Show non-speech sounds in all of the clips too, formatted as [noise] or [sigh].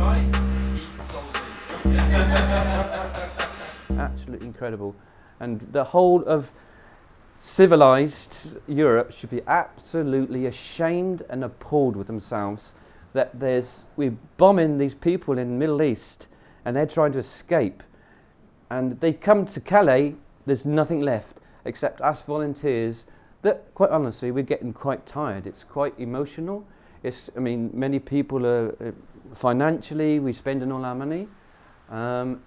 [laughs] Absolutely incredible. And the whole of civilized Europe should be absolutely ashamed and appalled with themselves that there's, we're bombing these people in the Middle East and they're trying to escape. And they come to Calais, there's nothing left except us volunteers that, quite honestly, we're getting quite tired. It's quite emotional. It's, I mean, many people are, uh, financially, we're spending all our money. Um,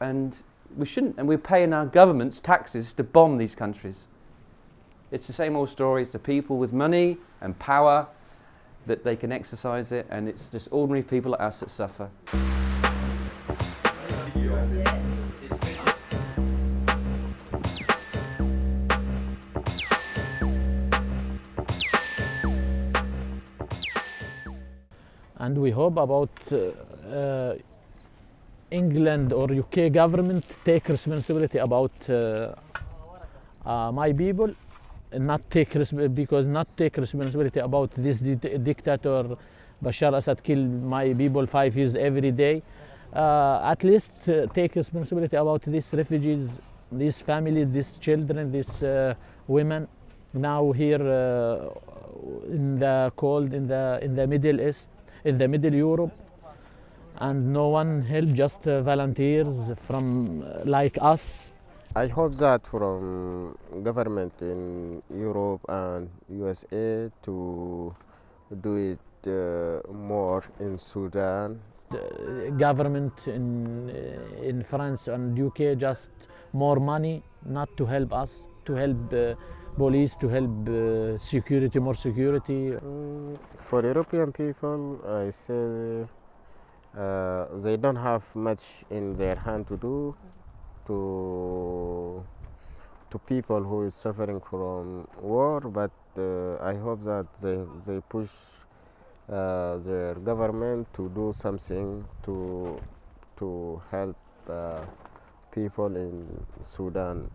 and we shouldn't, and we're paying our governments taxes to bomb these countries. It's the same old story. It's the people with money and power that they can exercise it, and it's just ordinary people like us that suffer. And we hope about uh, uh, England or UK government take responsibility about uh, my people not take because not take responsibility about this di dictator Bashar Assad kill my people five years every day. Uh, at least uh, take responsibility about these refugees, these families, these children, these uh, women now here in the cold in the in the Middle East, in the Middle Europe and no one help, just uh, volunteers from uh, like us. I hope that from government in Europe and USA to do it uh, more in Sudan. The government in, uh, in France and UK just more money, not to help us, to help uh, police, to help uh, security, more security. Mm, for European people, I say uh, they don't have much in their hand to do to to people who is suffering from war but uh, I hope that they, they push uh, their government to do something to to help uh, people in Sudan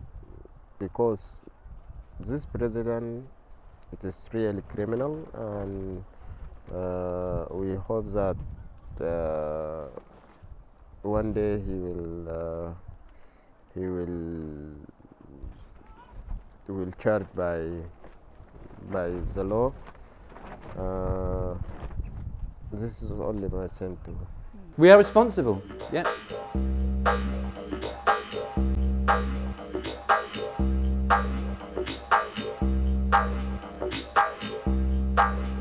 because this president it is really criminal and uh, we hope that uh, one day he will uh, he will will charge by by the law. Uh, this is only my too. We are responsible, yeah. Bye.